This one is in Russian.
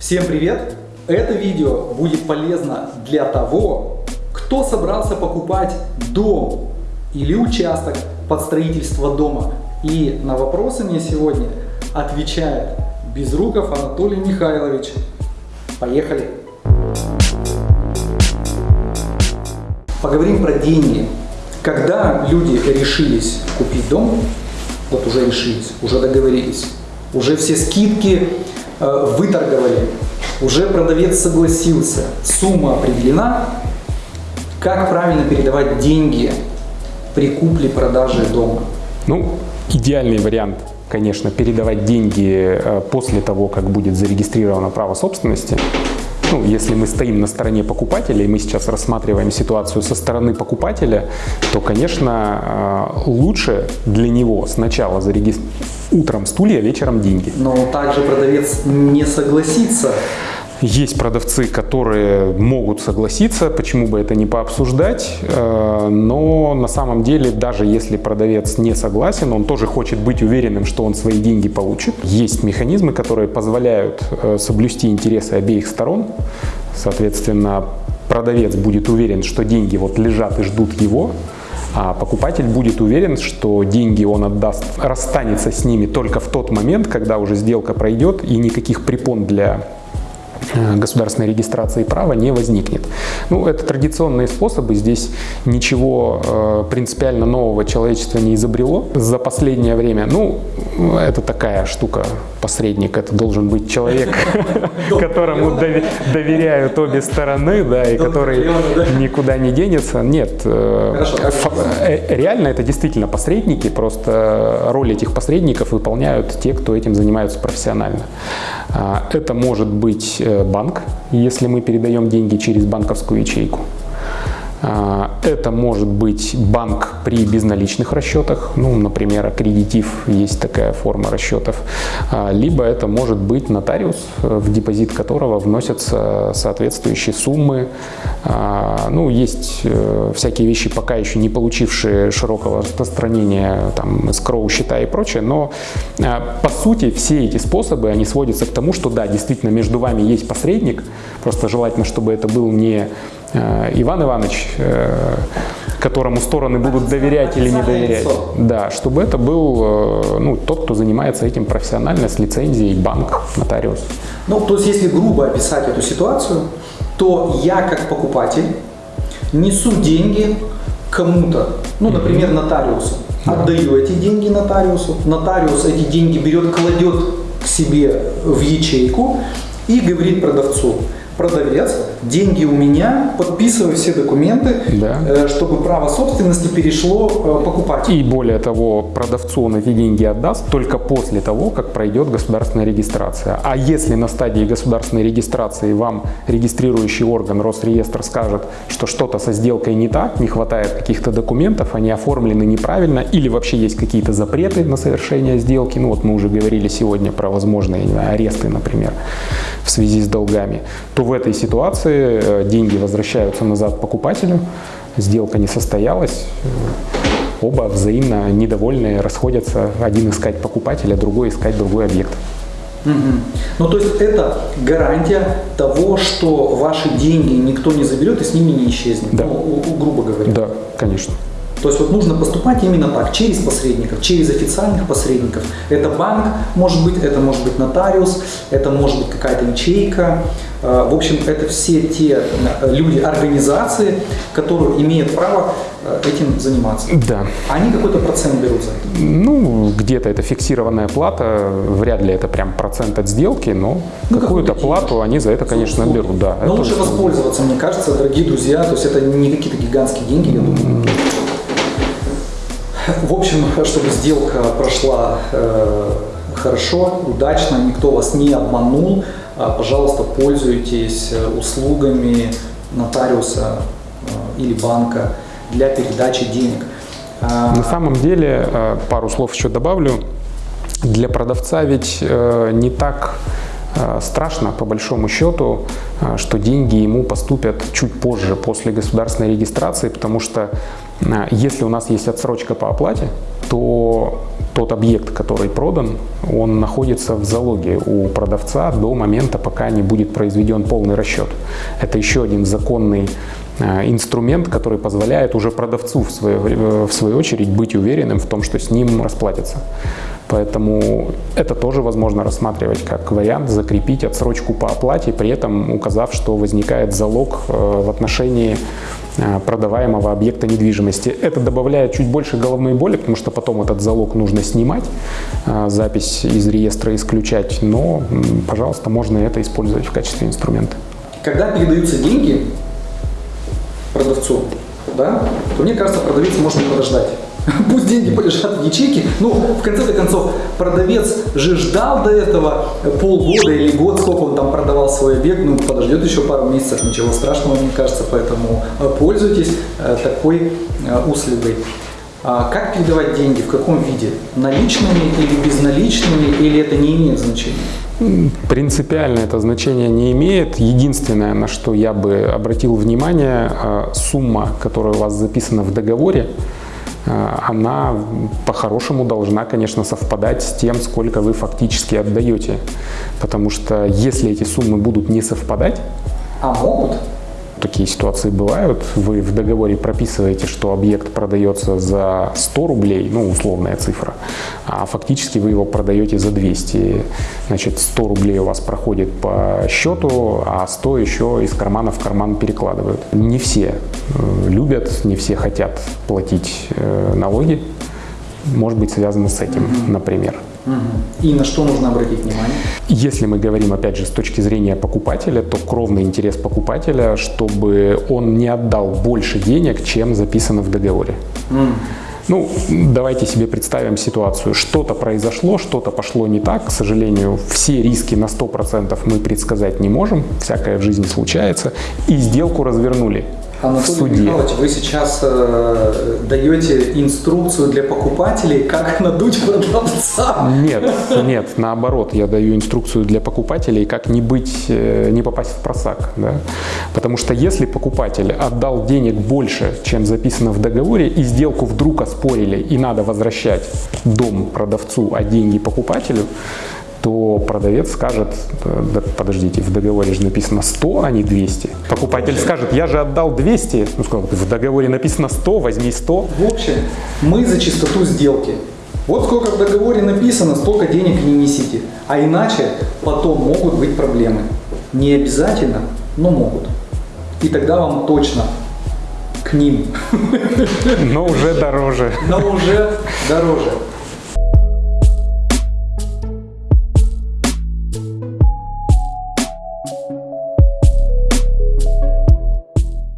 Всем привет! Это видео будет полезно для того, кто собрался покупать дом или участок под строительство дома. И на вопросы мне сегодня отвечает Безруков Анатолий Михайлович. Поехали! Поговорим про деньги. Когда люди решились купить дом, вот уже решились, уже договорились, уже все скидки выторговали, уже продавец согласился, сумма определена, как правильно передавать деньги при купле-продаже дома? Ну, идеальный вариант, конечно, передавать деньги э, после того, как будет зарегистрировано право собственности ну, если мы стоим на стороне покупателя, и мы сейчас рассматриваем ситуацию со стороны покупателя, то, конечно, э, лучше для него сначала зарегистрировать утром стулья, вечером деньги. Но также продавец не согласится есть продавцы, которые могут согласиться, почему бы это не пообсуждать, э, но на самом деле, даже если продавец не согласен, он тоже хочет быть уверенным, что он свои деньги получит. Есть механизмы, которые позволяют э, соблюсти интересы обеих сторон, соответственно, продавец будет уверен, что деньги вот лежат и ждут его, а покупатель будет уверен, что деньги он отдаст, расстанется с ними только в тот момент, когда уже сделка пройдет и никаких препон для государственной регистрации права не возникнет. Ну, это традиционные способы, здесь ничего э, принципиально нового человечество не изобрело за последнее время. Ну, это такая штука, посредник, это должен быть человек, которому доверяют обе стороны, да, и который никуда не денется. Нет, э, реально это действительно посредники, просто роль этих посредников выполняют те, кто этим занимаются профессионально. А, это может быть банк, если мы передаем деньги через банковскую ячейку. А, это может быть банк при безналичных расчетах, ну, например, аккредитив, есть такая форма расчетов, а, либо это может быть нотариус, в депозит которого вносятся соответствующие суммы. А, ну, есть э, всякие вещи, пока еще не получившие широкого распространения, там, скроу счета и прочее, но по сути все эти способы, они сводятся к тому, что да, действительно между вами есть посредник, просто желательно, чтобы это был не Иван Иванович, э, которому стороны будут доверять или не доверять. Да, чтобы это был э, ну, тот, кто занимается этим профессионально, с лицензией, банк, нотариус. Ну, то есть, если грубо описать эту ситуацию, то я как покупатель несу деньги кому-то, ну, например, нотариусу. Отдаю эти деньги нотариусу, нотариус эти деньги берет, кладет к себе в ячейку и говорит продавцу, продавец, деньги у меня, подписываю все документы, да. Э, чтобы право собственности перешло э, покупателю. И более того, продавцу он эти деньги отдаст только после того, как пройдет государственная регистрация. А если на стадии государственной регистрации вам регистрирующий орган Росреестр скажет, что что-то со сделкой не так, не хватает каких-то документов, они оформлены неправильно или вообще есть какие-то запреты на совершение сделки, ну вот мы уже говорили сегодня про возможные знаю, аресты, например, в связи с долгами, то в этой ситуации э, деньги возвращаются назад покупателю, сделка не состоялась, э, оба взаимно недовольные расходятся, один искать покупателя, другой искать другой объект. Угу. Ну, то есть это гарантия того, что ваши деньги никто не заберет и с ними не исчезнет, да. ну, грубо говоря. Да, конечно. То есть вот нужно поступать именно так, через посредников, через официальных посредников. Это банк, может быть, это может быть нотариус, это может быть какая-то ячейка. Э, в общем, это все те э, люди, организации, которые имеют право э, этим заниматься. Да. Они какой-то процент берут за это? Ну, где-то это фиксированная плата, вряд ли это прям процент от сделки, но ну, какую-то плату они за это, конечно, берут. Да, но лучше воспользоваться, мне кажется, дорогие друзья, то есть это не какие-то гигантские деньги, я думаю. В общем, чтобы сделка прошла э, хорошо, удачно, никто вас не обманул, э, пожалуйста, пользуйтесь э, услугами нотариуса э, или банка для передачи денег. А, На самом деле, э, пару слов еще добавлю, для продавца ведь не так страшно, по большому счету, что деньги ему поступят чуть позже, после государственной регистрации, потому что если у нас есть отсрочка по оплате, то тот объект, который продан, он находится в залоге у продавца до момента, пока не будет произведен полный расчет. Это еще один законный э, инструмент, который позволяет уже продавцу в свою, э, в свою очередь быть уверенным в том, что с ним расплатятся. Поэтому это тоже возможно рассматривать как вариант закрепить отсрочку по оплате, при этом указав, что возникает залог э, в отношении э, продаваемого объекта недвижимости. Это добавляет чуть больше головной боли, потому что потом этот залог нужно снимать, э, запись из реестра исключать, но, пожалуйста, можно это использовать в качестве инструмента. Когда передаются деньги продавцу, да, то мне кажется, продавец может подождать. Пусть деньги полежат в ячейке. Ну, в конце концов, продавец же ждал до этого полгода или год, сколько он там продавал свой объект. Ну, подождет еще пару месяцев, ничего страшного, мне кажется. Поэтому э, пользуйтесь э, такой э, услугой. А как передавать деньги, в каком виде? Наличными или безналичными, или это не имеет значения? Принципиально это значение не имеет. Единственное, на что я бы обратил внимание, сумма, которая у вас записана в договоре, она по-хорошему должна, конечно, совпадать с тем, сколько вы фактически отдаете. Потому что если эти суммы будут не совпадать... А могут? Такие ситуации бывают. Вы в договоре прописываете, что объект продается за 100 рублей, ну, условная цифра, а фактически вы его продаете за 200. Значит, 100 рублей у вас проходит по счету, а 100 еще из кармана в карман перекладывают. Не все э, любят, не все хотят платить э, налоги. Может быть связано с этим, например. И на что нужно обратить внимание? Если мы говорим, опять же, с точки зрения покупателя, то кровный интерес покупателя, чтобы он не отдал больше денег, чем записано в договоре. Mm. Ну, давайте себе представим ситуацию. Что-то произошло, что-то пошло не так. К сожалению, все риски на 100% мы предсказать не можем. Всякое в жизни случается. И сделку развернули. Анатолий суде. Михайлович, вы сейчас э, даете инструкцию для покупателей, как надуть продавца? Нет, нет, наоборот, я даю инструкцию для покупателей, как не быть, э, не попасть в просак. Да? Потому что если покупатель отдал денег больше, чем записано в договоре, и сделку вдруг оспорили, и надо возвращать дом продавцу, а деньги покупателю, то продавец скажет, да, подождите, в договоре же написано 100, а не 200. Покупатель скажет, я же отдал 200, ну, сказал, в договоре написано 100, возьми 100. В общем, мы за чистоту сделки. Вот сколько в договоре написано, столько денег не несите. А иначе потом могут быть проблемы. Не обязательно, но могут. И тогда вам точно к ним. Но уже дороже. Но уже дороже.